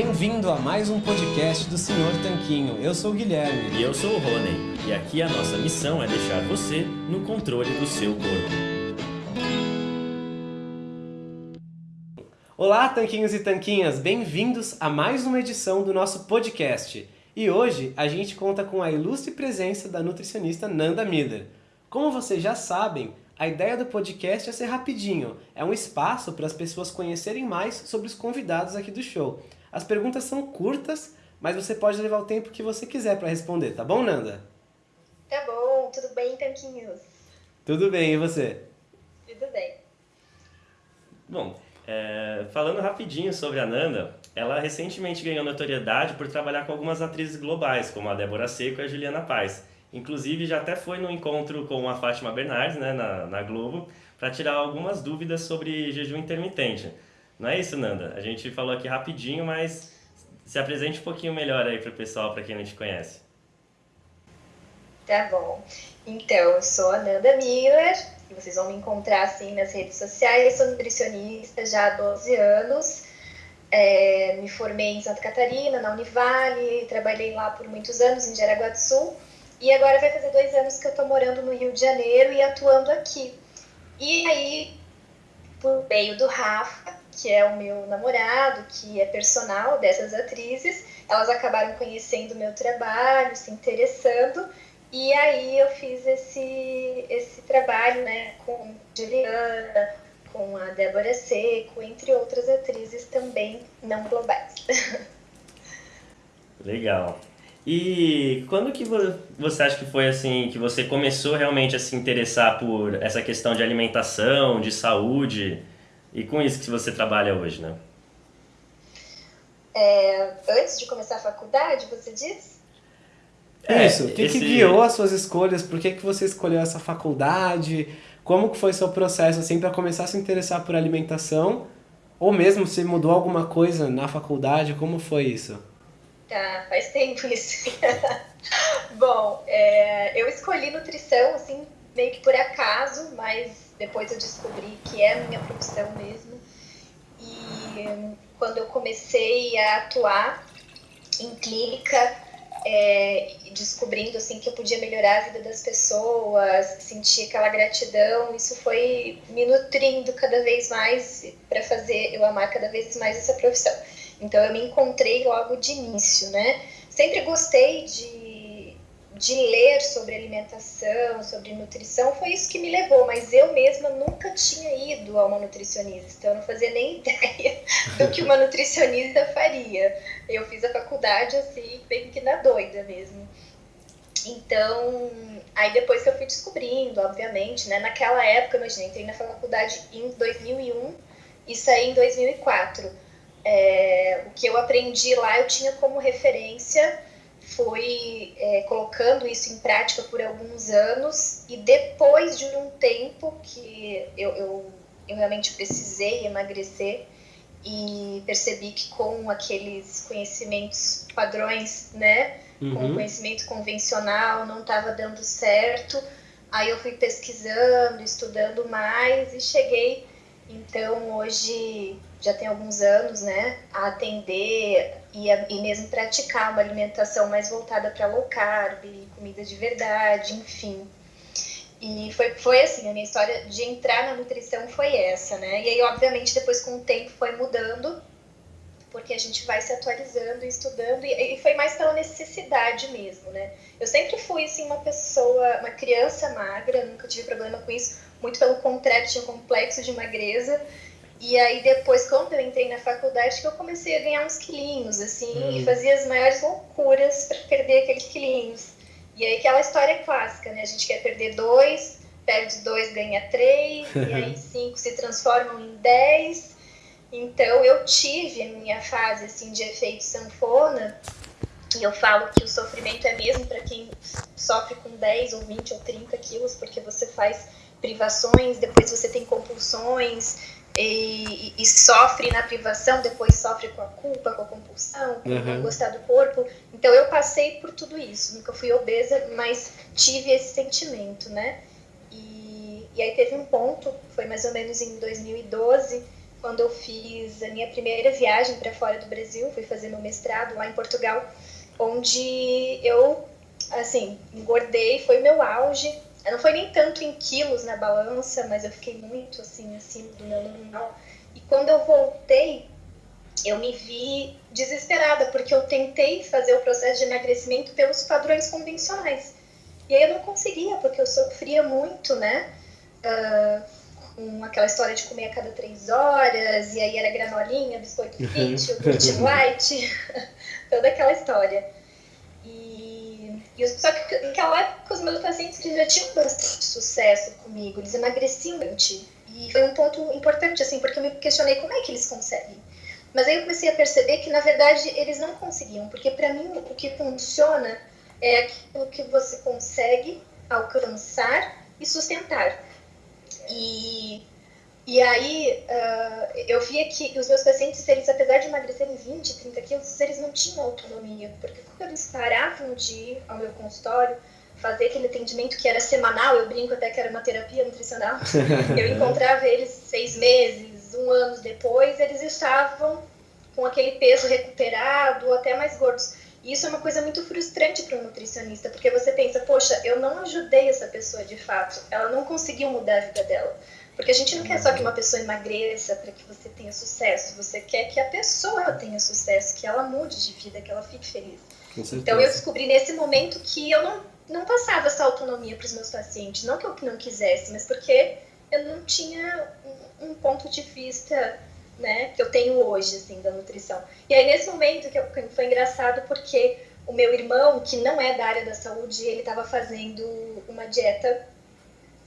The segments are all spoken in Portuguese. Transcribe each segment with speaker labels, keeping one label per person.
Speaker 1: Bem-vindo a mais um podcast do Senhor Tanquinho. Eu sou o Guilherme.
Speaker 2: E eu sou o Rony. E aqui a nossa missão é deixar você no controle do seu corpo.
Speaker 1: Olá, tanquinhos e tanquinhas! Bem-vindos a mais uma edição do nosso podcast. E hoje a gente conta com a ilustre presença da nutricionista Nanda Mider. Como vocês já sabem, a ideia do podcast é ser rapidinho, é um espaço para as pessoas conhecerem mais sobre os convidados aqui do show. As perguntas são curtas, mas você pode levar o tempo que você quiser para responder, tá bom, Nanda?
Speaker 3: Tá bom, tudo bem, Tanquinhos?
Speaker 1: Tudo bem, e você?
Speaker 3: Tudo bem.
Speaker 2: Bom, é, falando rapidinho sobre a Nanda, ela recentemente ganhou notoriedade por trabalhar com algumas atrizes globais, como a Débora Seco e a Juliana Paz. Inclusive, já até foi no encontro com a Fátima Bernardes, né, na, na Globo, para tirar algumas dúvidas sobre jejum intermitente. Não é isso, Nanda? A gente falou aqui rapidinho, mas se apresente um pouquinho melhor aí para o pessoal, para quem não te conhece.
Speaker 3: Tá bom. Então, eu sou a Nanda Miller, e vocês vão me encontrar assim nas redes sociais. Eu sou nutricionista já há 12 anos. É, me formei em Santa Catarina, na Univale, trabalhei lá por muitos anos, em Jaraguá do Sul. E agora vai fazer dois anos que eu estou morando no Rio de Janeiro e atuando aqui. E aí, por meio do Rafa, que é o meu namorado, que é personal dessas atrizes, elas acabaram conhecendo o meu trabalho, se interessando. E aí eu fiz esse, esse trabalho né, com Juliana, com a Débora Seco, entre outras atrizes também não globais.
Speaker 2: Legal. E quando que você acha que foi assim que você começou realmente a se interessar por essa questão de alimentação, de saúde e com isso que você trabalha hoje, né?
Speaker 3: É, antes de começar a faculdade, você disse?
Speaker 1: É, isso. O que, esse... que guiou as suas escolhas? Por que, que você escolheu essa faculdade? Como que foi seu processo assim para começar a se interessar por alimentação? Ou mesmo se mudou alguma coisa na faculdade? Como foi isso?
Speaker 3: Tá, faz tempo isso. Bom, é, eu escolhi nutrição, assim, meio que por acaso, mas depois eu descobri que é a minha profissão mesmo. E quando eu comecei a atuar em clínica, é, descobrindo assim que eu podia melhorar a vida das pessoas, sentir aquela gratidão, isso foi me nutrindo cada vez mais para fazer eu amar cada vez mais essa profissão. Então eu me encontrei logo de início, né? Sempre gostei de, de ler sobre alimentação, sobre nutrição, foi isso que me levou, mas eu mesma nunca tinha ido a uma nutricionista, então eu não fazia nem ideia do que uma nutricionista faria. Eu fiz a faculdade assim, bem que na doida mesmo. Então, aí depois que eu fui descobrindo, obviamente, né? Naquela época, imagina, entrei na faculdade em 2001 e saí em 2004 é, o que eu aprendi lá eu tinha como referência, foi é, colocando isso em prática por alguns anos e depois de um tempo que eu, eu, eu realmente precisei emagrecer e percebi que com aqueles conhecimentos padrões, né, uhum. com o conhecimento convencional não estava dando certo. Aí eu fui pesquisando, estudando mais e cheguei. Então hoje já tem alguns anos, né, a atender e, a, e mesmo praticar uma alimentação mais voltada para low carb, comida de verdade, enfim. E foi, foi assim, a minha história de entrar na nutrição foi essa, né? E aí, obviamente, depois com o tempo foi mudando, porque a gente vai se atualizando estudando, e, e foi mais pela necessidade mesmo, né? Eu sempre fui, assim, uma pessoa, uma criança magra, nunca tive problema com isso, muito pelo contrário, tinha um complexo de magreza, e aí depois, quando eu entrei na faculdade, que eu comecei a ganhar uns quilinhos, assim, hum. e fazia as maiores loucuras para perder aqueles quilinhos. E aí aquela história clássica, né? A gente quer perder dois, perde dois, ganha três, e aí cinco se transformam em dez. Então eu tive a minha fase assim de efeito sanfona, e eu falo que o sofrimento é mesmo para quem sofre com 10 ou 20 ou 30 quilos, porque você faz privações, depois você tem compulsões, e, e, sofre na privação, depois sofre com a culpa, com a compulsão, com uhum. não gostar do corpo. Então eu passei por tudo isso. Nunca fui obesa, mas tive esse sentimento, né? E, e aí teve um ponto, foi mais ou menos em 2012, quando eu fiz a minha primeira viagem para fora do Brasil, fui fazer meu mestrado lá em Portugal, onde eu, assim, engordei, foi meu auge. Não foi nem tanto em quilos na balança, mas eu fiquei muito, assim, acima do meu normal. E quando eu voltei, eu me vi desesperada, porque eu tentei fazer o processo de emagrecimento pelos padrões convencionais. E aí eu não conseguia, porque eu sofria muito, né? Uh, com aquela história de comer a cada três horas, e aí era granolinha, biscoito fit, iogurte light, toda aquela história. E, e só que naquela época os meus pacientes já tinham bastante sucesso comigo, eles emagreciam bastante. E foi um ponto importante, assim, porque eu me questionei como é que eles conseguem. Mas aí eu comecei a perceber que, na verdade, eles não conseguiam, porque para mim o que funciona é aquilo que você consegue alcançar e sustentar. E, e aí uh, eu via que os meus pacientes, eles, apesar de emagrecerem 20, 30 quilos, eles não tinham autonomia, porque quando eles paravam de ir ao meu consultório, fazer aquele atendimento que era semanal, eu brinco até que era uma terapia nutricional, eu encontrava eles seis meses, um ano depois, eles estavam com aquele peso recuperado, ou até mais gordos. E isso é uma coisa muito frustrante para um nutricionista, porque você pensa, poxa, eu não ajudei essa pessoa de fato, ela não conseguiu mudar a vida dela. Porque a gente não quer só que uma pessoa emagreça para que você tenha sucesso, você quer que a pessoa tenha sucesso, que ela mude de vida, que ela fique feliz. Então eu descobri nesse momento que eu não, não passava essa autonomia para os meus pacientes, não que eu não quisesse, mas porque eu não tinha um, um ponto de vista né, que eu tenho hoje, assim, da nutrição. E aí, nesse momento, que, foi engraçado porque o meu irmão, que não é da área da saúde, ele estava fazendo uma dieta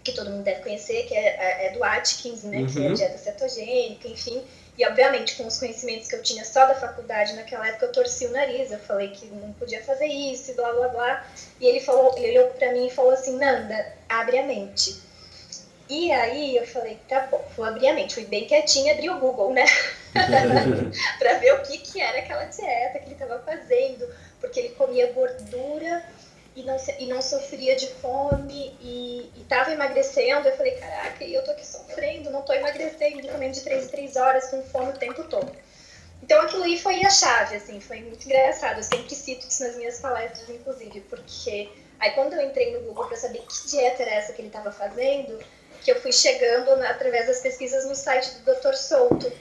Speaker 3: que todo mundo deve conhecer, que é, é do Atkins, né, uhum. que é a uhum. dieta cetogênica, enfim. E, obviamente, com os conhecimentos que eu tinha só da faculdade naquela época, eu torci o nariz, eu falei que não podia fazer isso e blá, blá, blá. E ele falou, ele olhou pra mim e falou assim, Nanda, abre a mente e aí eu falei, tá bom, vou abrir a mente. Fui bem quietinha, abri o Google, né? para ver o que, que era aquela dieta que ele estava fazendo, porque ele comia gordura e não, e não sofria de fome e estava emagrecendo. Eu falei, caraca, e eu tô aqui sofrendo, não tô emagrecendo, comendo de 3 em 3 horas com fome o tempo todo. Então aquilo aí foi a chave, assim, foi muito engraçado. Eu sempre cito isso nas minhas palestras, inclusive, porque aí quando eu entrei no Google para saber que dieta era essa que ele estava fazendo, que eu fui chegando né, através das pesquisas no site do Dr. Souto,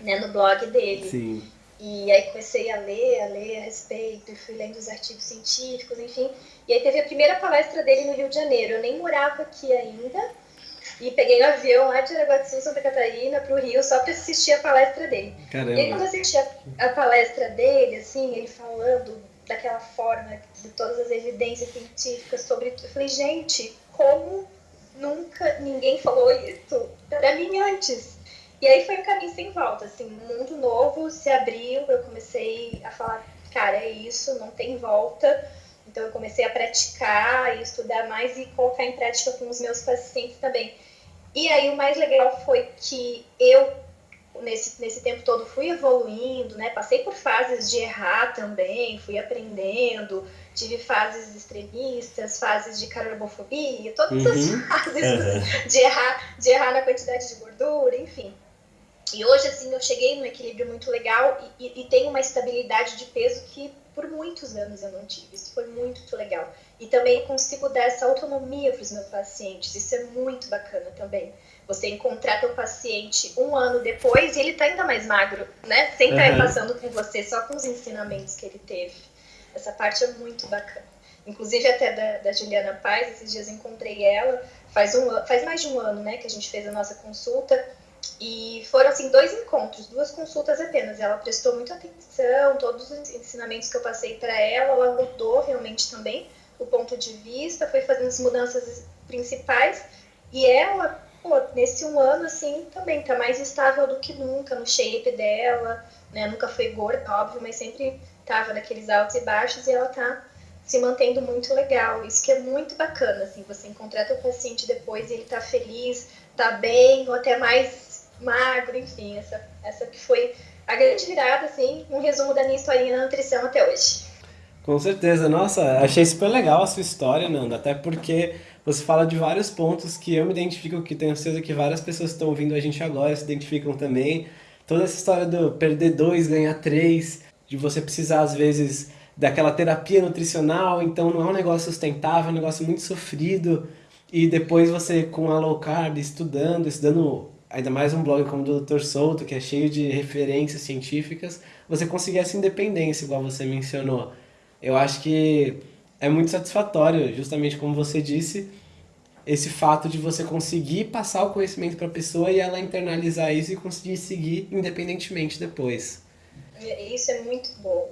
Speaker 3: né, no blog dele.
Speaker 1: Sim.
Speaker 3: E aí comecei a ler, a ler a respeito, e fui lendo os artigos científicos, enfim. E aí teve a primeira palestra dele no Rio de Janeiro. Eu nem morava aqui ainda. E peguei um avião lá de Aragua do Sul, Santa Catarina, para o Rio, só para assistir a palestra dele.
Speaker 1: Caramba.
Speaker 3: E aí quando eu assisti a, a palestra dele, assim, ele falando daquela forma, de todas as evidências científicas sobre... Eu falei, gente, como nunca ninguém falou isso para mim antes. E aí foi um caminho sem volta, assim, um mundo novo se abriu, eu comecei a falar, cara, é isso, não tem volta. Então eu comecei a praticar e estudar mais e colocar em prática com os meus pacientes também. E aí o mais legal foi que eu nesse, nesse tempo todo fui evoluindo, né? Passei por fases de errar também, fui aprendendo, tive fases extremistas, fases de carbofobia, todas uhum. as fases uhum. de, errar, de errar na quantidade de gordura, enfim. E hoje, assim, eu cheguei num equilíbrio muito legal e, e, e tenho uma estabilidade de peso que por muitos anos eu não tive. Isso foi muito legal. E também consigo dar essa autonomia para os meus pacientes. Isso é muito bacana também. Você encontrar teu paciente um ano depois e ele tá ainda mais magro, né? Sem estar uhum. passando com você, só com os ensinamentos que ele teve. Essa parte é muito bacana. Inclusive até da, da Juliana Paz, esses dias encontrei ela, faz, um, faz mais de um ano, né, que a gente fez a nossa consulta. E foram, assim, dois encontros, duas consultas apenas. Ela prestou muita atenção, todos os ensinamentos que eu passei para ela, ela mudou realmente também o ponto de vista, foi fazendo as mudanças principais. E ela pô, nesse um ano, assim, também tá mais estável do que nunca no shape dela, né? Nunca foi gorda, óbvio, mas sempre tava naqueles altos e baixos e ela tá se mantendo muito legal. Isso que é muito bacana, assim, você encontrar teu paciente depois e ele tá feliz, tá bem, ou até mais magro, enfim, essa, essa que foi a grande virada, assim, um resumo da minha historinha na nutrição até hoje.
Speaker 1: Com certeza, nossa, achei super legal a sua história, Nanda, até porque você fala de vários pontos que eu me identifico, que tenho certeza que várias pessoas que estão ouvindo a gente agora se identificam também. Toda essa história do perder dois, ganhar três, de você precisar às vezes daquela terapia nutricional, então não é um negócio sustentável, é um negócio muito sofrido. E depois você com a low carb, estudando, estudando ainda mais um blog como o do Dr. Souto, que é cheio de referências científicas, você conseguir essa independência, igual você mencionou. Eu acho que é muito satisfatório, justamente como você disse, esse fato de você conseguir passar o conhecimento para a pessoa e ela internalizar isso e conseguir seguir independentemente depois.
Speaker 3: Isso é muito bom.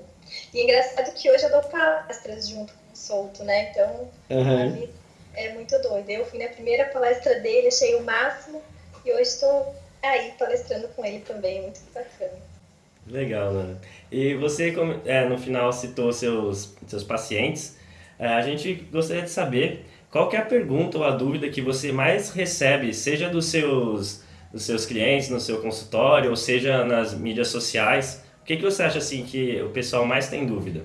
Speaker 3: E é engraçado que hoje eu dou palestras junto com o Souto, né? Então, uhum. é muito doido. Eu fui na primeira palestra dele, achei o máximo, e hoje estou aí palestrando com ele também, muito bacana.
Speaker 2: Legal, né? E você, é, no final, citou seus, seus pacientes. É, a gente gostaria de saber qual é a pergunta ou a dúvida que você mais recebe, seja dos seus, dos seus clientes no seu consultório, ou seja nas mídias sociais. O que, que você acha assim que o pessoal mais tem dúvida?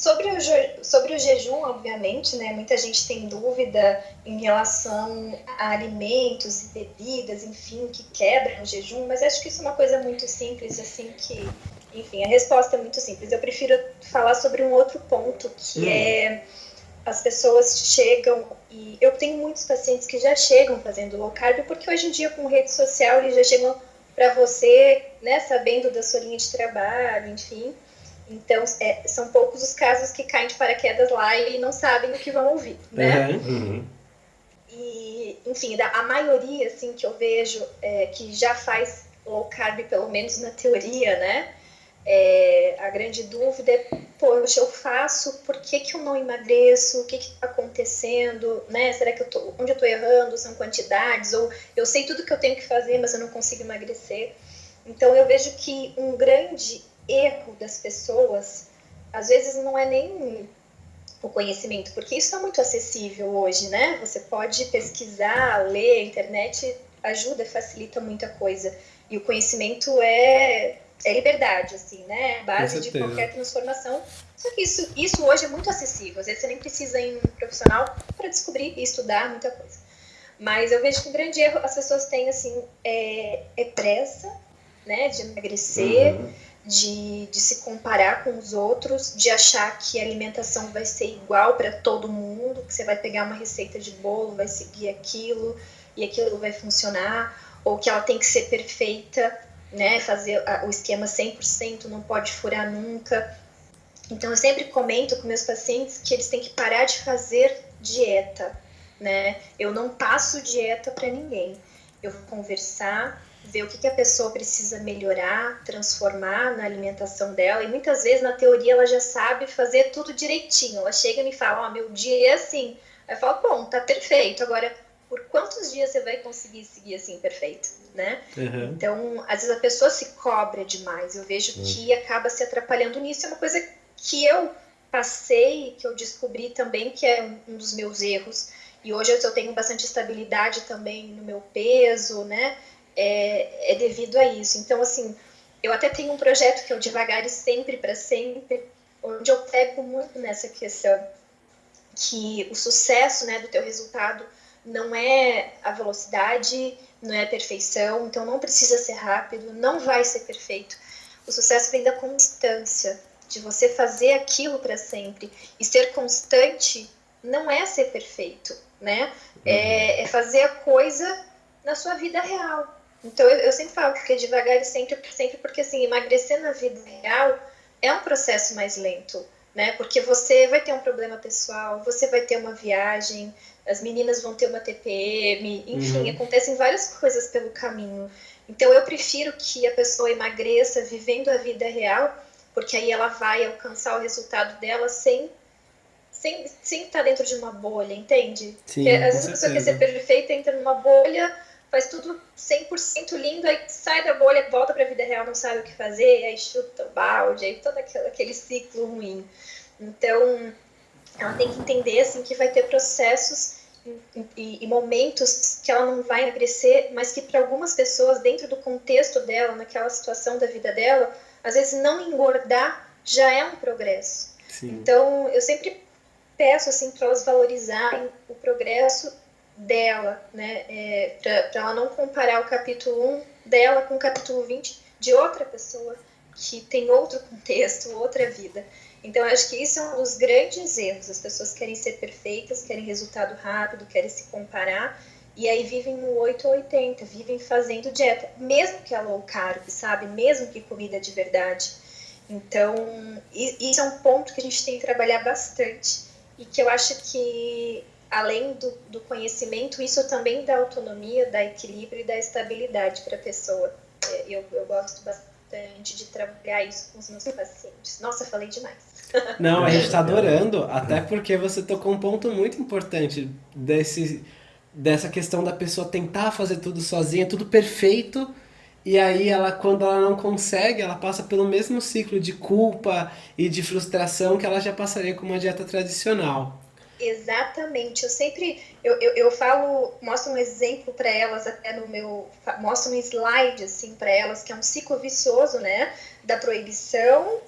Speaker 3: Sobre o, sobre o jejum, obviamente, né, muita gente tem dúvida em relação a alimentos e bebidas, enfim, que quebram o jejum, mas acho que isso é uma coisa muito simples, assim, que, enfim, a resposta é muito simples. Eu prefiro falar sobre um outro ponto, que hum. é as pessoas chegam e eu tenho muitos pacientes que já chegam fazendo low carb, porque hoje em dia com rede social eles já chegam para você, né, sabendo da sua linha de trabalho, enfim. Então, é, são poucos os casos que caem de paraquedas lá e não sabem o que vão ouvir, né? Uhum. E, enfim, a maioria, assim, que eu vejo é, que já faz low carb, pelo menos na teoria, né? É, a grande dúvida é, poxa, eu faço, por que, que eu não emagreço? O que está acontecendo? Né? Será que eu tô, onde eu estou errando? São quantidades? Ou eu sei tudo que eu tenho que fazer, mas eu não consigo emagrecer? Então eu vejo que um grande erro das pessoas, às vezes não é nem o conhecimento, porque isso está muito acessível hoje, né? Você pode pesquisar, ler, a internet ajuda, facilita muita coisa. E o conhecimento é é liberdade, assim, né? Base de qualquer transformação. Só que isso, isso hoje é muito acessível. Às vezes você nem precisa ir em um profissional para descobrir e estudar muita coisa. Mas eu vejo que um grande erro as pessoas têm, assim, é, é pressa, né? De emagrecer, uhum. De, de se comparar com os outros, de achar que a alimentação vai ser igual para todo mundo, que você vai pegar uma receita de bolo, vai seguir aquilo e aquilo vai funcionar, ou que ela tem que ser perfeita né, fazer o esquema 100%, não pode furar nunca. Então eu sempre comento com meus pacientes que eles têm que parar de fazer dieta, né? Eu não passo dieta para ninguém. Eu vou conversar, ver o que, que a pessoa precisa melhorar, transformar na alimentação dela. E muitas vezes na teoria ela já sabe fazer tudo direitinho. Ela chega e me fala: "Ó, oh, meu dia é assim". Aí eu falo: "Bom, tá perfeito. Agora por quantos dias você vai conseguir seguir assim perfeito, né? Uhum. Então, às vezes a pessoa se cobra demais. Eu vejo uhum. que acaba se atrapalhando nisso. É uma coisa que eu passei, que eu descobri também que é um dos meus erros. E hoje eu tenho bastante estabilidade também no meu peso, né? É, é devido a isso. Então, assim, eu até tenho um projeto que é o Devagar e Sempre para Sempre, onde eu pego muito nessa questão que o sucesso né, do teu resultado não é a velocidade, não é a perfeição, então não precisa ser rápido, não vai ser perfeito. O sucesso vem da constância, de você fazer aquilo para sempre. E ser constante não é ser perfeito, né? É, uhum. é, fazer a coisa na sua vida real. Então eu, eu sempre falo que devagar e sempre, sempre, porque assim, emagrecer na vida real é um processo mais lento, né? Porque você vai ter um problema pessoal, você vai ter uma viagem, as meninas vão ter uma TPM, enfim, uhum. acontecem várias coisas pelo caminho. Então eu prefiro que a pessoa emagreça vivendo a vida real, porque aí ela vai alcançar o resultado dela sem sem, sem estar dentro de uma bolha, entende?
Speaker 1: Sim, porque,
Speaker 3: às vezes a pessoa quer ser perfeita, entra numa bolha, faz tudo 100% lindo, aí sai da bolha, volta para a vida real, não sabe o que fazer, aí chuta o balde, aí todo aquele, aquele ciclo ruim. Então, ela tem que entender assim que vai ter processos e, e, momentos que ela não vai emagrecer, mas que para algumas pessoas, dentro do contexto dela, naquela situação da vida dela, às vezes não engordar já é um progresso. Sim. Então, eu sempre peço assim para elas valorizarem o progresso dela, né? É, para ela não comparar o capítulo 1 dela com o capítulo 20 de outra pessoa que tem outro contexto, outra vida. Então, acho que isso é um dos grandes erros. As pessoas querem ser perfeitas, querem resultado rápido, querem se comparar, e aí vivem no 8 ou 80, vivem fazendo dieta, mesmo que é low carb, sabe? Mesmo que comida de verdade. Então, isso é um ponto que a gente tem que trabalhar bastante e que eu acho que, além do, do conhecimento, isso também dá autonomia, dá equilíbrio e dá estabilidade para a pessoa. É, eu, eu gosto bastante de trabalhar isso com os meus pacientes. Nossa, falei demais.
Speaker 1: Não, a gente está adorando, até porque você tocou um ponto muito importante desse, dessa questão da pessoa tentar fazer tudo sozinha, tudo perfeito, e aí ela, quando ela não consegue, ela passa pelo mesmo ciclo de culpa e de frustração que ela já passaria com uma dieta tradicional.
Speaker 3: Exatamente. Eu sempre eu, eu, eu falo, mostro um exemplo para elas até no meu, mostro um slide assim para elas que é um ciclo vicioso, né, da proibição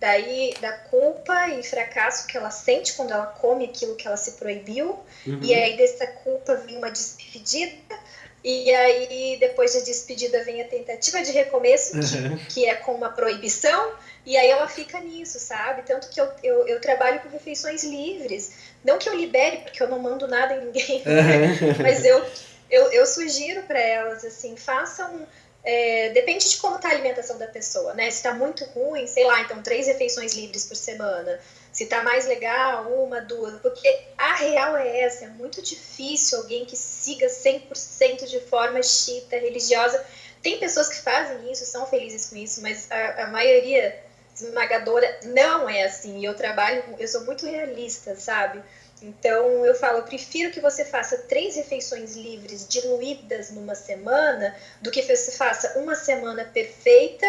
Speaker 3: daí da culpa e fracasso que ela sente quando ela come aquilo que ela se proibiu, uhum. e aí dessa culpa vem uma despedida, e aí depois da despedida vem a tentativa de recomeço, uhum. que, que, é com uma proibição, e aí ela fica nisso, sabe? Tanto que eu, eu, eu, trabalho com refeições livres, não que eu libere, porque eu não mando nada em ninguém, né? mas eu, eu, eu sugiro para elas, assim, façam é, depende de como está a alimentação da pessoa, né? Se está muito ruim, sei lá, então três refeições livres por semana. Se está mais legal, uma, duas. Porque a real é essa, é muito difícil alguém que siga 100% de forma chita, religiosa. Tem pessoas que fazem isso, são felizes com isso, mas a, a maioria esmagadora não é assim. Eu trabalho, eu sou muito realista, sabe? Então eu falo, eu prefiro que você faça três refeições livres diluídas numa semana do que você faça uma semana perfeita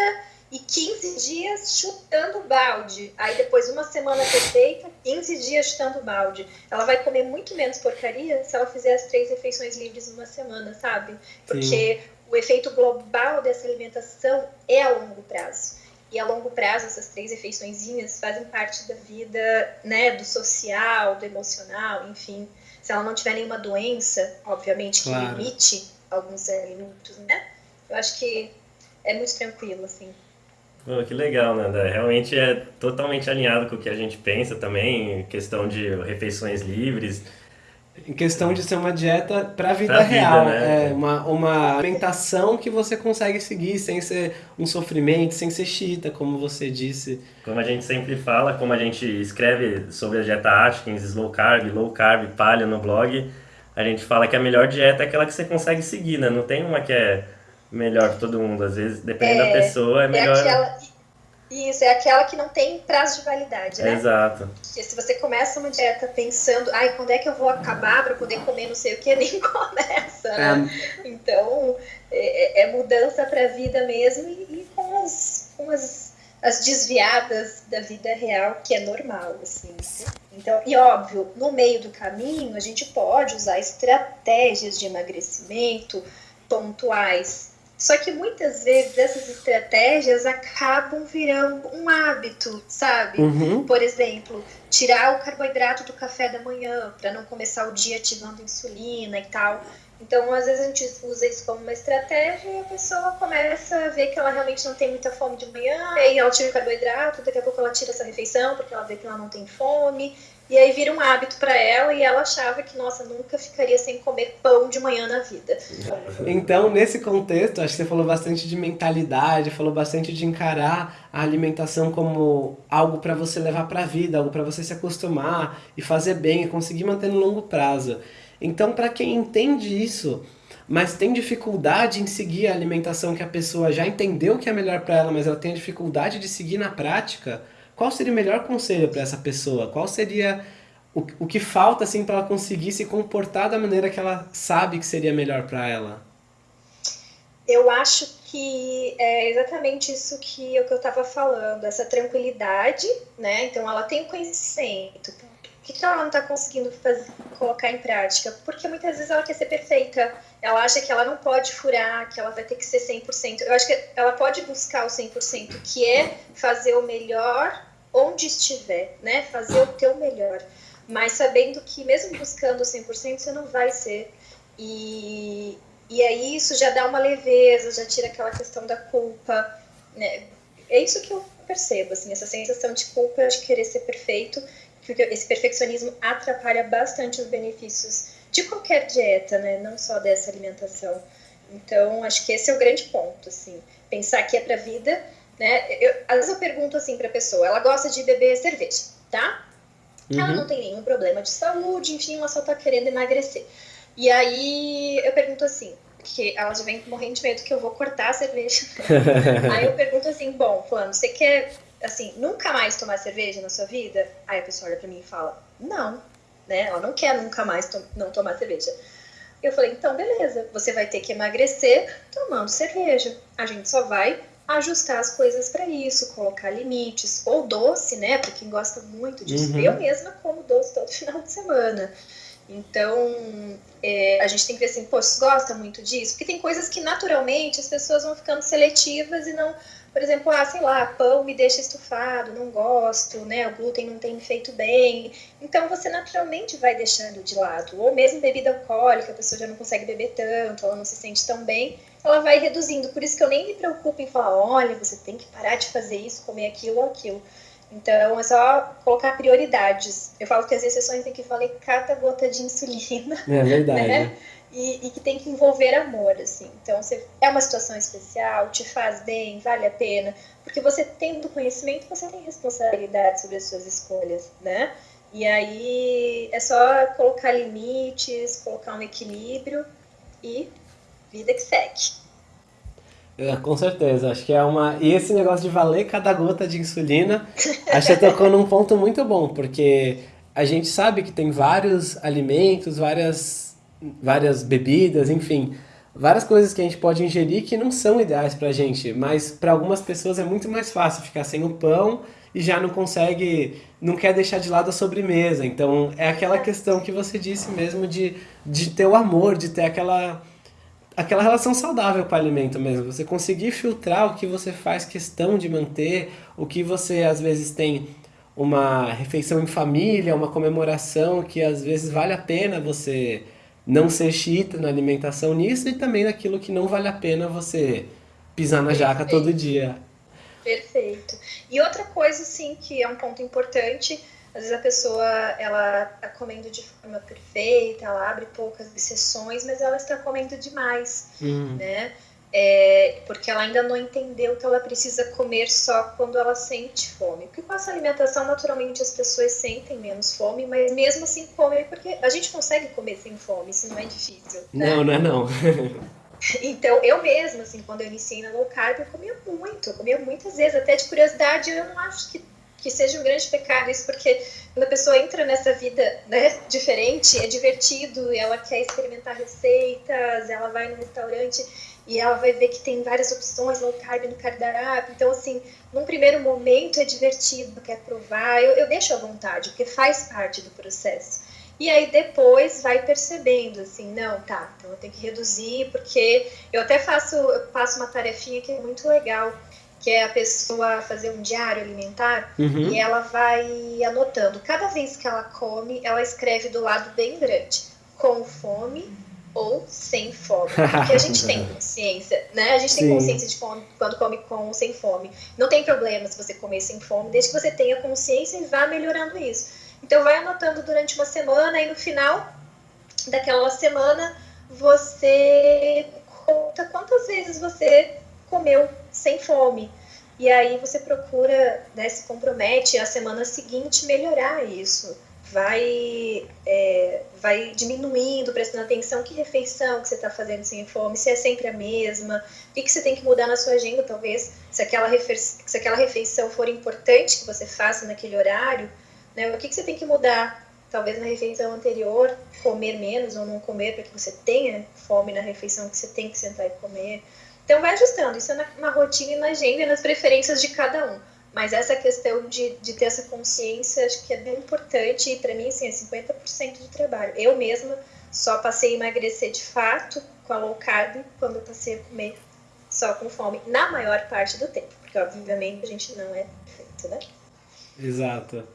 Speaker 3: e 15 dias chutando balde. Aí depois uma semana perfeita, 15 dias chutando balde. Ela vai comer muito menos porcaria se ela fizer as três refeições livres numa semana, sabe? Porque Sim. o efeito global dessa alimentação é a longo prazo. E a longo prazo, essas três refeições fazem parte da vida, né, do social, do emocional, enfim. Se ela não tiver nenhuma doença, obviamente, que claro. limite alguns alimentos, né? Eu acho que é muito tranquilo, assim.
Speaker 2: Pô, que legal, Nanda. Realmente é totalmente alinhado com o que a gente pensa também, questão de refeições livres
Speaker 1: em questão de ser uma dieta para a vida real, vida, né? é uma, uma alimentação que você consegue seguir sem ser um sofrimento, sem ser chita, como você disse.
Speaker 2: Como a gente sempre fala, como a gente escreve sobre a dieta Atkins, slow carb, low carb, paleo no blog, a gente fala que a melhor dieta é aquela que você consegue seguir, né? Não tem uma que é melhor para todo mundo, às vezes, dependendo é, da pessoa, é, é melhor... É
Speaker 3: aquela isso, é aquela que não tem prazo de validade, né?
Speaker 2: Exato.
Speaker 3: Porque se você começa uma dieta pensando, ai, quando é que eu vou acabar para poder comer não sei o que, nem começa, né? É. Então, é, é, é mudança para a vida mesmo e, e, com, as, com as, as desviadas da vida real, que é normal, assim. Então, e óbvio, no meio do caminho, a gente pode usar estratégias de emagrecimento pontuais só que muitas vezes essas estratégias acabam virando um hábito, sabe? Uhum. Por exemplo, tirar o carboidrato do café da manhã para não começar o dia ativando insulina e tal. Então, às vezes a gente usa isso como uma estratégia e a pessoa começa a ver que ela realmente não tem muita fome de manhã, e aí ela tira o carboidrato, daqui a pouco ela tira essa refeição porque ela vê que ela não tem fome, e aí vira um hábito para ela e ela achava que, nossa, nunca ficaria sem comer pão de manhã na vida.
Speaker 1: Então, nesse contexto, acho que você falou bastante de mentalidade, falou bastante de encarar a alimentação como algo para você levar para a vida, algo para você se acostumar e fazer bem e conseguir manter no longo prazo. Então, para quem entende isso, mas tem dificuldade em seguir a alimentação que a pessoa já entendeu que é melhor para ela, mas ela tem dificuldade de seguir na prática, qual seria o melhor conselho para essa pessoa? Qual seria o, o que falta assim para ela conseguir se comportar da maneira que ela sabe que seria melhor para ela?
Speaker 3: Eu acho que é exatamente isso que, o que eu estava falando, essa tranquilidade, né? Então ela tem o conhecimento. Por que, que ela não está conseguindo fazer, colocar em prática? Porque muitas vezes ela quer ser perfeita. Ela acha que ela não pode furar, que ela vai ter que ser 100%. Eu acho que ela pode buscar o 100%, que é fazer o melhor onde estiver, né? Fazer o teu melhor. mas sabendo que mesmo buscando 100% você não vai ser. E, e aí isso já dá uma leveza, já tira aquela questão da culpa, né? É isso que eu percebo, assim, essa sensação de culpa de querer ser perfeito, porque esse perfeccionismo atrapalha bastante os benefícios de qualquer dieta, né? Não só dessa alimentação. Então, acho que esse é o grande ponto, assim, pensar que é para vida, né? Eu, às vezes eu pergunto assim para a pessoa, ela gosta de beber cerveja, tá? Uhum. Ela não tem nenhum problema de saúde, enfim, ela só tá querendo emagrecer. E aí eu pergunto assim, que ela já vem morrendo de medo que eu vou cortar a cerveja. aí eu pergunto assim, bom, fulano, você quer, assim, nunca mais tomar cerveja na sua vida? Aí a pessoa olha pra mim e fala, não, né? Ela não quer nunca mais to não tomar cerveja. Eu falei, então beleza, você vai ter que emagrecer tomando cerveja. A gente só vai ajustar as coisas para isso, colocar limites, ou doce, né? Para quem gosta muito disso. Uhum. Eu mesma como doce todo final de semana. Então, é, a gente tem que ver assim, pô, você gosta muito disso? Porque tem coisas que naturalmente as pessoas vão ficando seletivas e não, por exemplo, ah, sei lá, pão me deixa estufado, não gosto, né? O glúten não tem feito bem. Então você naturalmente vai deixando de lado. Ou mesmo bebida alcoólica, a pessoa já não consegue beber tanto, ela não se sente tão bem, ela vai reduzindo. Por isso que eu nem me preocupo em falar, olha, você tem que parar de fazer isso, comer aquilo ou aquilo então, é só colocar prioridades. Eu falo que as exceções tem que valer cada gota de insulina.
Speaker 1: É verdade. Né?
Speaker 3: E, e, que tem que envolver amor, assim. Então, você, é uma situação especial, te faz bem, vale a pena. Porque você tendo conhecimento, você tem responsabilidade sobre as suas escolhas, né? E aí, é só colocar limites, colocar um equilíbrio e vida que segue.
Speaker 1: É, com certeza, acho que é uma. E esse negócio de valer cada gota de insulina, acho que tocou num ponto muito bom, porque a gente sabe que tem vários alimentos, várias, várias bebidas, enfim, várias coisas que a gente pode ingerir que não são ideais pra gente, mas para algumas pessoas é muito mais fácil ficar sem o pão e já não consegue, não quer deixar de lado a sobremesa. Então é aquela questão que você disse mesmo de, de ter o amor, de ter aquela aquela relação saudável com o alimento mesmo. Você conseguir filtrar o que você faz questão de manter, o que você às vezes tem uma refeição em família, uma comemoração que às vezes vale a pena você não ser chita na alimentação nisso e também naquilo que não vale a pena você pisar na jaca todo dia.
Speaker 3: Perfeito. E outra coisa, sim, que é um ponto importante, às vezes a pessoa ela está comendo de forma perfeita, ela abre poucas exceções, mas ela está comendo demais, uhum. né? É, porque ela ainda não entendeu que ela precisa comer só quando ela sente fome. Porque com essa alimentação, naturalmente, as pessoas sentem menos fome, mas mesmo assim comem, porque a gente consegue comer sem fome, isso não é difícil.
Speaker 1: Né? Não, não é não.
Speaker 3: Então, eu mesma, assim, quando eu iniciei na low carb, eu comia muito, eu comia muitas vezes, até de curiosidade, eu não acho que que seja um grande pecado isso, porque quando a pessoa entra nessa vida né, diferente, é divertido, ela quer experimentar receitas, ela vai no restaurante e ela vai ver que tem várias opções low carb no cardápio. Então, assim, num primeiro momento é divertido, quer provar, eu, eu deixo à vontade, porque faz parte do processo. E aí depois vai percebendo assim, não, tá, então eu tenho que reduzir, porque eu até faço, eu faço uma tarefinha que é muito legal que é a pessoa fazer um diário alimentar uhum. e ela vai anotando. Cada vez que ela come, ela escreve do lado bem grande, com fome ou sem fome. Porque a gente tem consciência, né? A gente tem Sim. consciência de fome quando come com ou sem fome. Não tem problema se você comer sem fome, desde que você tenha consciência e vá melhorando isso. Então vai anotando durante uma semana e no final daquela semana você conta quantas vezes você comeu sem fome. E aí você procura, né, se compromete a semana seguinte melhorar isso. Vai, é, vai diminuindo, prestando atenção que refeição que você está fazendo sem fome, se é sempre a mesma, o que, que você tem que mudar na sua agenda, talvez, se aquela, se aquela refeição for importante que você faça naquele horário, né, o que, que você tem que mudar talvez na refeição anterior, comer menos ou não comer para que você tenha fome na refeição que você tem que sentar e comer. Então vai ajustando, isso é na, na rotina e na agenda e nas preferências de cada um. Mas essa questão de, de ter essa consciência, acho que é bem importante e para mim, assim, é 50% do trabalho. Eu mesma só passei a emagrecer de fato com a low carb quando eu passei a comer só com fome, na maior parte do tempo, porque obviamente a gente não é perfeito, né?
Speaker 1: Exato.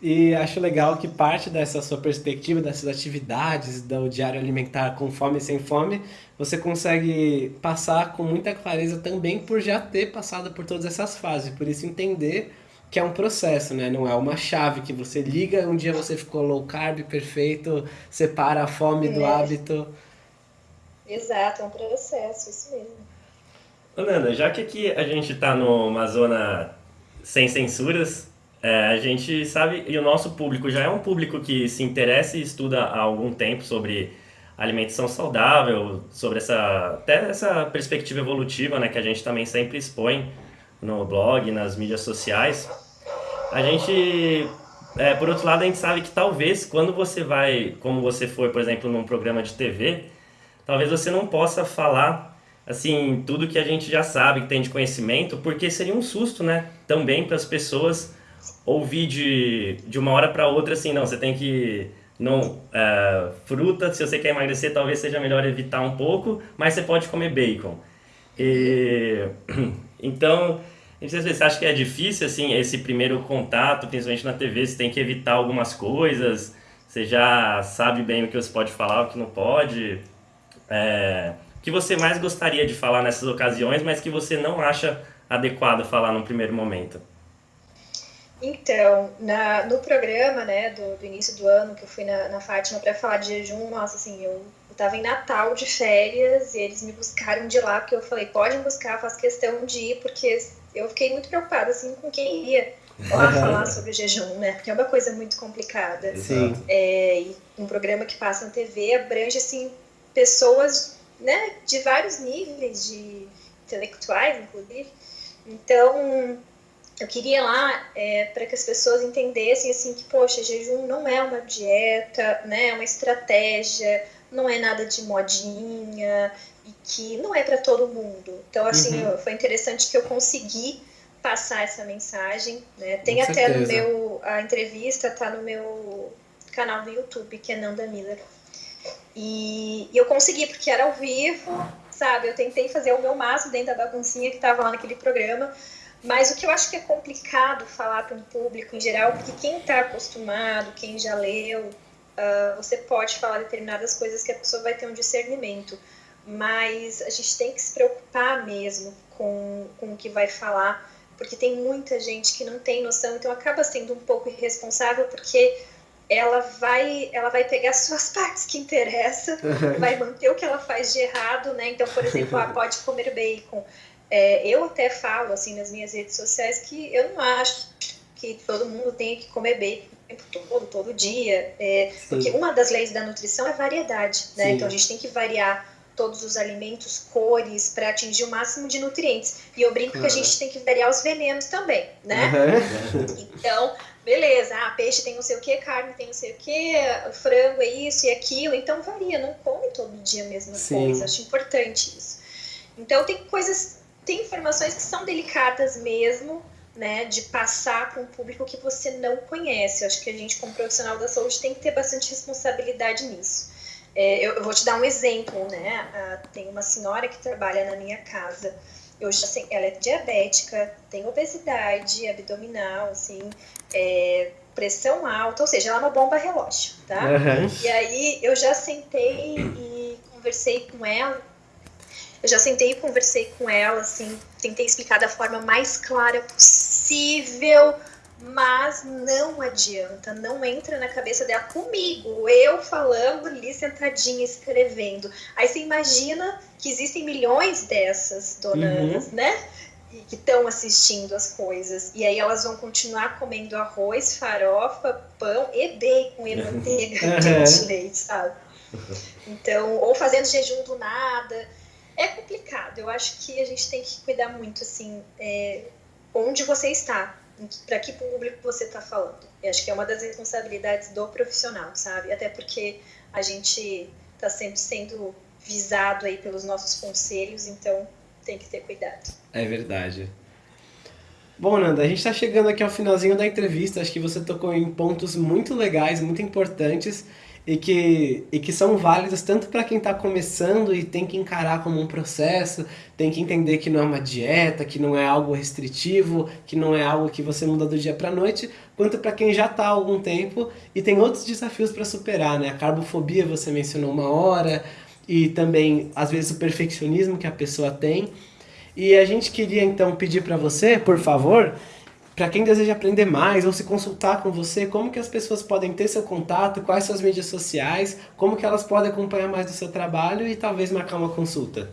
Speaker 1: E acho legal que parte dessa sua perspectiva, dessas atividades do diário alimentar com fome e sem fome, você consegue passar com muita clareza também por já ter passado por todas essas fases. Por isso entender que é um processo, né? Não é uma chave que você liga, um dia você ficou low carb perfeito, separa a fome do é. hábito.
Speaker 3: Exato, é um processo, isso mesmo.
Speaker 2: Nanda, já que aqui a gente está numa zona sem censuras, é, a gente sabe, e o nosso público já é um público que se interessa e estuda há algum tempo sobre alimentação saudável, sobre essa, até essa perspectiva evolutiva né, que a gente também sempre expõe no blog, nas mídias sociais. A gente, é, por outro lado, a gente sabe que talvez quando você vai, como você foi, por exemplo, num programa de TV, talvez você não possa falar assim tudo que a gente já sabe, que tem de conhecimento, porque seria um susto, né? Também para as pessoas ouvir de, de uma hora para outra assim, não, você tem que não é, fruta, se você quer emagrecer, talvez seja melhor evitar um pouco, mas você pode comer bacon. E, então, você acha que é difícil assim esse primeiro contato, principalmente na TV, você tem que evitar algumas coisas, você já sabe bem o que você pode falar, o que não pode. É, o que você mais gostaria de falar nessas ocasiões, mas que você não acha adequado falar no primeiro momento?
Speaker 3: Então, na, no programa, né, do, do, início do ano, que eu fui na, na Fátima para falar de jejum, nossa, assim, eu, eu tava em Natal de férias e eles me buscaram de lá, porque eu falei, pode me buscar, faço questão de ir, porque eu fiquei muito preocupada, assim, com quem ia lá falar sobre jejum, né, porque é uma coisa muito complicada.
Speaker 1: Sim.
Speaker 3: É, e um programa que passa na TV abrange, assim, pessoas, né, de vários níveis, de intelectuais, inclusive. Então, eu queria lá é, para que as pessoas entendessem assim que poxa jejum não é uma dieta né é uma estratégia não é nada de modinha e que não é para todo mundo então assim uhum. foi interessante que eu consegui passar essa mensagem né tem Com até certeza. no meu a entrevista tá no meu canal do YouTube que é Nanda Miller e, e eu consegui porque era ao vivo sabe eu tentei fazer o meu máximo dentro da baguncinha que estava lá naquele programa mas o que eu acho que é complicado falar para um público em geral, porque quem está acostumado, quem já leu, uh, você pode falar determinadas coisas que a pessoa vai ter um discernimento. Mas a gente tem que se preocupar mesmo com, com o que vai falar, porque tem muita gente que não tem noção, então acaba sendo um pouco irresponsável, porque ela vai ela vai pegar suas partes que interessam, vai manter o que ela faz de errado, né? Então, por exemplo, ah, pode comer bacon. É, eu até falo assim nas minhas redes sociais que eu não acho que todo mundo tenha que comer bacon o tempo todo, todo dia, é, porque uma das leis da nutrição é variedade, né? Sim. Então a gente tem que variar todos os alimentos, cores, para atingir o máximo de nutrientes. E eu brinco uhum. que a gente tem que variar os venenos também, né? Uhum. Então, beleza, ah, peixe tem não sei o que, carne tem não sei o que, frango é isso e aquilo, então varia, não come todo dia a mesma Sim. coisa, acho importante isso. Então tem coisas tem informações que são delicadas mesmo, né, de passar para um público que você não conhece. Eu acho que a gente, como profissional da saúde, tem que ter bastante responsabilidade nisso. É, eu, eu, vou te dar um exemplo, né? Ah, tem uma senhora que trabalha na minha casa. Eu já sei, ela é diabética, tem obesidade abdominal, assim, é, pressão alta, ou seja, ela é uma bomba relógio, tá? Uhum. E aí eu já sentei e conversei com ela eu já sentei e conversei com ela, assim, tentei explicar da forma mais clara possível, mas não adianta, não entra na cabeça dela comigo, eu falando ali sentadinha escrevendo. Aí você imagina que existem milhões dessas donas, uhum. né? Que estão assistindo as coisas. E aí elas vão continuar comendo arroz, farofa, pão e bacon e manteiga de leite, sabe? Então, ou fazendo jejum do nada é complicado. Eu acho que a gente tem que cuidar muito, assim, é, onde você está, para que público você está falando. Eu acho que é uma das responsabilidades do profissional, sabe? Até porque a gente está sempre sendo visado aí pelos nossos conselhos, então tem que ter cuidado.
Speaker 1: É verdade. Bom, Nanda, a gente está chegando aqui ao finalzinho da entrevista. Acho que você tocou em pontos muito legais, muito importantes e que, e que são válidas tanto para quem está começando e tem que encarar como um processo, tem que entender que não é uma dieta, que não é algo restritivo, que não é algo que você muda do dia para a noite, quanto para quem já está há algum tempo e tem outros desafios para superar, né? A carbofobia você mencionou uma hora e também às vezes o perfeccionismo que a pessoa tem. E a gente queria então pedir para você, por favor, para quem deseja aprender mais ou se consultar com você, como que as pessoas podem ter seu contato, quais suas mídias sociais, como que elas podem acompanhar mais do seu trabalho e talvez marcar uma consulta.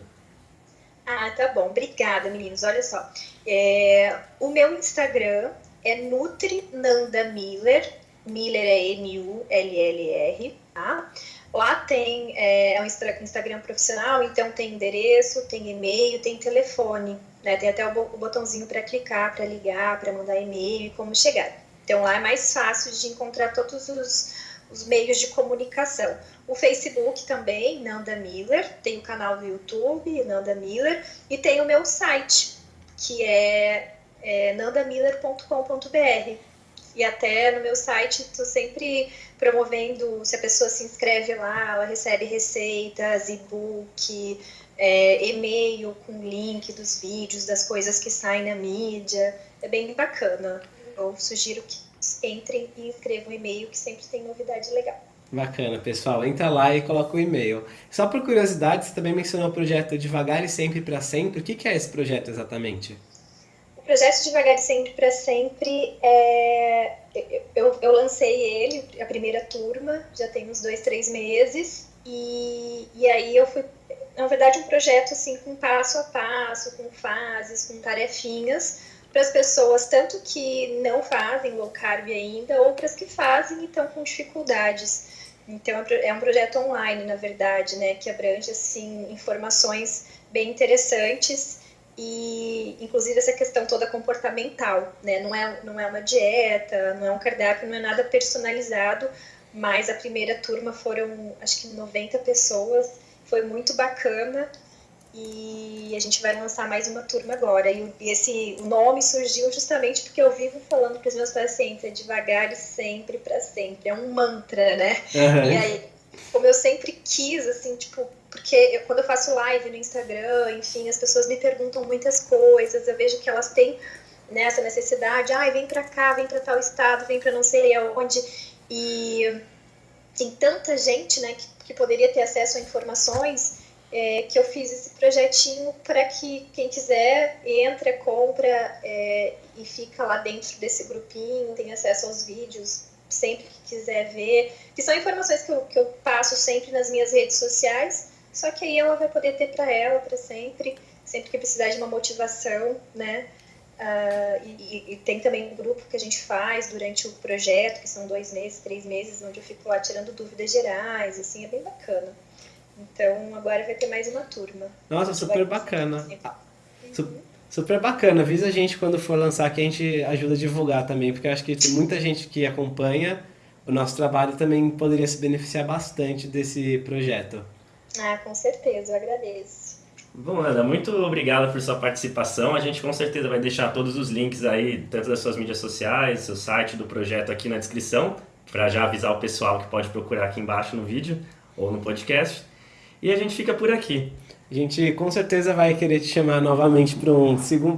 Speaker 3: Ah, tá bom. Obrigada, meninos. Olha só. É, o meu Instagram é Nutri Nanda Miller. Miller é N-U-L-L-R, tá? Lá tem é, é um Instagram profissional, então tem endereço, tem e-mail, tem telefone, né? Tem até o botãozinho para clicar, para ligar, para mandar e-mail e como chegar. Então lá é mais fácil de encontrar todos os, os meios de comunicação. O Facebook também, Nanda Miller, tem o canal do YouTube, Nanda Miller, e tem o meu site, que é é nandamiller.com.br. E até no meu site estou sempre promovendo, se a pessoa se inscreve lá, ela recebe receitas, e-book, é, e-mail com link dos vídeos, das coisas que saem na mídia. É bem bacana. Eu sugiro que entrem e escrevam e-mail que sempre tem novidade legal.
Speaker 1: Bacana, pessoal. Entra lá e coloca o e-mail. Só por curiosidade, você também mencionou o projeto Devagar e Sempre para Sempre. O que é esse projeto exatamente?
Speaker 3: Projeto Devagar e Sempre para Sempre, é, eu, eu lancei ele, a primeira turma, já tem uns dois, três meses, e, e aí eu fui, na verdade, um projeto assim com passo a passo, com fases, com tarefinhas, para as pessoas, tanto que não fazem low carb ainda, ou para as que fazem e estão com dificuldades. Então, é um projeto online, na verdade, né, que abrange, assim, informações bem interessantes e inclusive essa questão toda comportamental, né? Não é, não é uma dieta, não é um cardápio, não é nada personalizado, mas a primeira turma foram acho que 90 pessoas, foi muito bacana e a gente vai lançar mais uma turma agora. E esse o nome surgiu justamente porque eu vivo falando para os meus pacientes, é devagar e sempre para sempre, é um mantra, né? Uhum. E aí, como eu sempre quis, assim, tipo, porque eu, quando eu faço live no Instagram, enfim, as pessoas me perguntam muitas coisas, eu vejo que elas têm né, essa necessidade, ai, ah, vem pra cá, vem pra tal estado, vem pra não sei aonde, e tem tanta gente, né, que, que poderia ter acesso a informações, é, que eu fiz esse projetinho para que quem quiser entra, compra é, e fica lá dentro desse grupinho, tem acesso aos vídeos sempre que quiser ver, que são informações que eu, que eu passo sempre nas minhas redes sociais, só que aí ela vai poder ter para ela para sempre, sempre que precisar de uma motivação, né? Uh, e, e, tem também um grupo que a gente faz durante o projeto, que são dois meses, três meses, onde eu fico lá tirando dúvidas gerais, assim, é bem bacana. Então agora vai ter mais uma turma.
Speaker 1: Nossa, super bacana. Uhum. Super bacana. Avisa a gente quando for lançar que a gente ajuda a divulgar também, porque eu acho que tem muita gente que acompanha o nosso trabalho também poderia se beneficiar bastante desse projeto.
Speaker 3: Ah, com certeza, eu agradeço.
Speaker 2: Bom, Ana, muito obrigada por sua participação. A gente com certeza vai deixar todos os links aí, tanto das suas mídias sociais, seu site do projeto aqui na descrição, para já avisar o pessoal que pode procurar aqui embaixo no vídeo ou no podcast. E a gente fica por aqui.
Speaker 1: A gente com certeza vai querer te chamar novamente para um,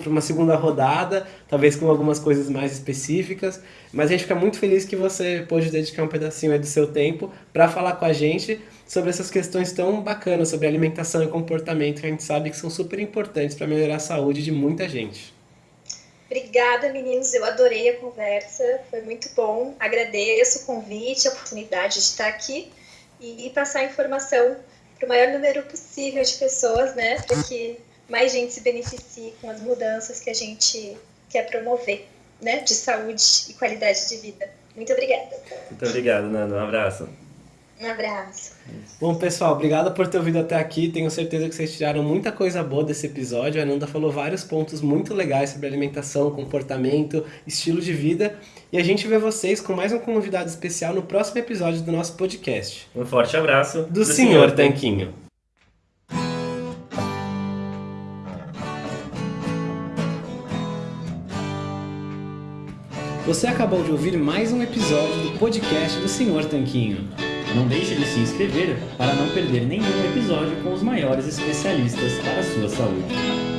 Speaker 1: uma segunda rodada, talvez com algumas coisas mais específicas, mas a gente fica muito feliz que você pôde dedicar um pedacinho do seu tempo para falar com a gente sobre essas questões tão bacanas sobre alimentação e comportamento que a gente sabe que são super importantes para melhorar a saúde de muita gente.
Speaker 3: Obrigada, meninos. Eu adorei a conversa, foi muito bom. Agradeço o convite, a oportunidade de estar aqui e passar informação para o maior número possível de pessoas, né? Para que mais gente se beneficie com as mudanças que a gente quer promover, né? De saúde e qualidade de vida. Muito obrigada.
Speaker 2: Muito obrigado, Nando. Um abraço.
Speaker 3: Um abraço.
Speaker 1: Bom, pessoal, obrigado por ter ouvido até aqui. Tenho certeza que vocês tiraram muita coisa boa desse episódio. A Ananda falou vários pontos muito legais sobre alimentação, comportamento, estilo de vida. E a gente vê vocês com mais um convidado especial no próximo episódio do nosso podcast.
Speaker 2: Um forte abraço
Speaker 1: do, do Senhor Tanquinho. Você acabou de ouvir mais um episódio do podcast do Senhor Tanquinho.
Speaker 4: Não deixe de se inscrever para não perder nenhum episódio com os maiores especialistas para a sua saúde.